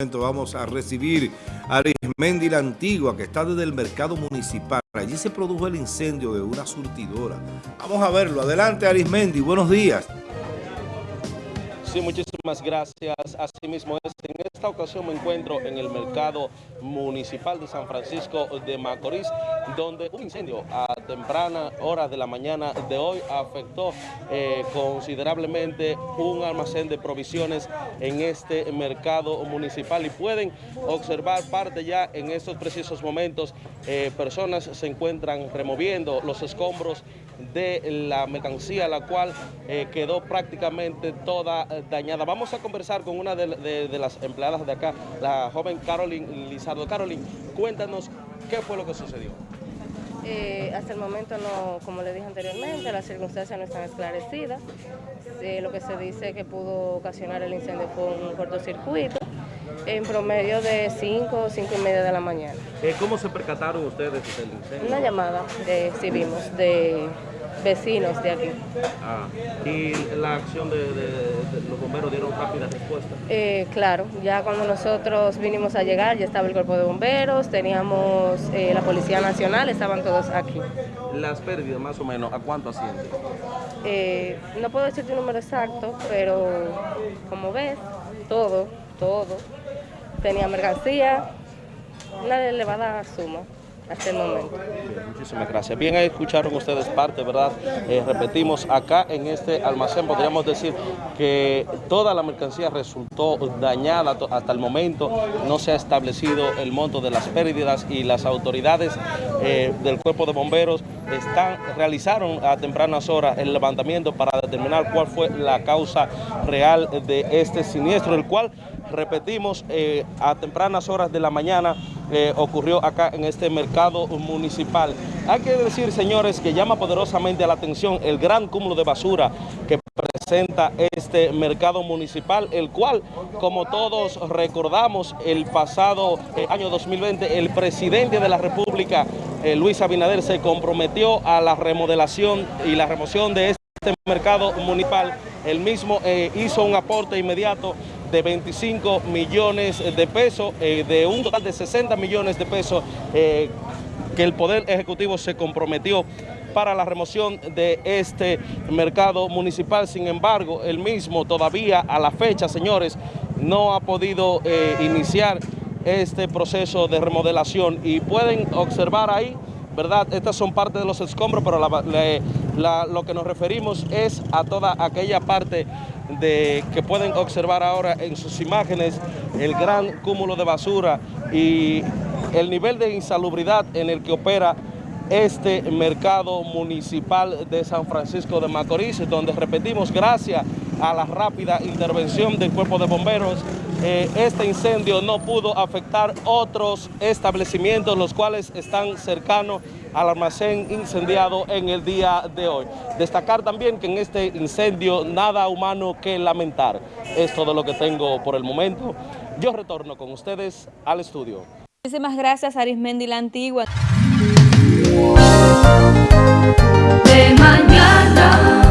Vamos a recibir a Arismendi la Antigua, que está desde el mercado municipal. Allí se produjo el incendio de una surtidora. Vamos a verlo. Adelante, Arismendi. Buenos días. Sí, muchísimas gracias. Asimismo, en esta ocasión me encuentro en el mercado municipal de San Francisco de Macorís, donde un incendio a temprana hora de la mañana de hoy afectó eh, considerablemente un almacén de provisiones en este mercado municipal y pueden observar parte ya en estos precisos momentos. Eh, personas se encuentran removiendo los escombros de la mercancía, la cual eh, quedó prácticamente toda dañada. Vamos a conversar con una de, las empleadas de acá, la joven Caroline Lizardo. Caroline, cuéntanos qué fue lo que sucedió. Eh, hasta el momento no, como le dije anteriormente, las circunstancias no están esclarecidas. Eh, lo que se dice que pudo ocasionar el incendio fue un cortocircuito en promedio de 5 o 5 y media de la mañana. Eh, ¿Cómo se percataron ustedes del incendio? Una llamada recibimos de vecinos de aquí. Ah, ¿Y la acción de, los bomberos dieron rápida respuesta? Eh, claro, ya cuando nosotros vinimos a llegar ya estaba el cuerpo de bomberos, teníamos eh, la Policía Nacional, estaban todos aquí. ¿Las pérdidas más o menos a cuánto ascienden? Eh, no puedo decirte un número exacto, pero como ves, todo, todo, tenía mercancía, una elevada suma hasta el momento. muchísimas gracias. Bien, ahí escucharon ustedes parte, ¿verdad? Eh, repetimos, acá en este almacén podríamos decir que toda la mercancía resultó dañada hasta el momento. No se ha establecido el monto de las pérdidas y las autoridades eh, del cuerpo de bomberos están, realizaron a tempranas horas el levantamiento para determinar cuál fue la causa real de este siniestro, el cual, repetimos, eh, a tempranas horas de la mañana eh, ocurrió acá en este mercado municipal. Hay que decir, señores, que llama poderosamente la atención el gran cúmulo de basura que presenta este mercado municipal, el cual, como todos recordamos, el pasado eh, año 2020, el presidente de la República, Luis Abinader, se comprometió a la remodelación y la remoción de este mercado municipal. El mismo hizo un aporte inmediato de 25 millones de pesos, eh, de un total de 60 millones de pesos eh, que el Poder Ejecutivo se comprometió para la remoción de este mercado municipal. Sin embargo, el mismo todavía a la fecha, señores, no ha podido eh, iniciar este proceso de remodelación y pueden observar ahí, ¿verdad? Estas son parte de los escombros, pero lo que nos referimos es a toda aquella parte de, que pueden observar ahora en sus imágenes el gran cúmulo de basura y el nivel de insalubridad en el que opera este mercado municipal de San Francisco de Macorís, donde repetimos, gracias a la rápida intervención del cuerpo de bomberos, eh, este incendio no pudo afectar otros establecimientos, los cuales están cercanos al almacén incendiado en el día de hoy. Destacar también que en este incendio nada humano que lamentar. Es todo lo que tengo por el momento. Yo retorno con ustedes al estudio. Muchísimas gracias Arismendi la Antigua. De mañana.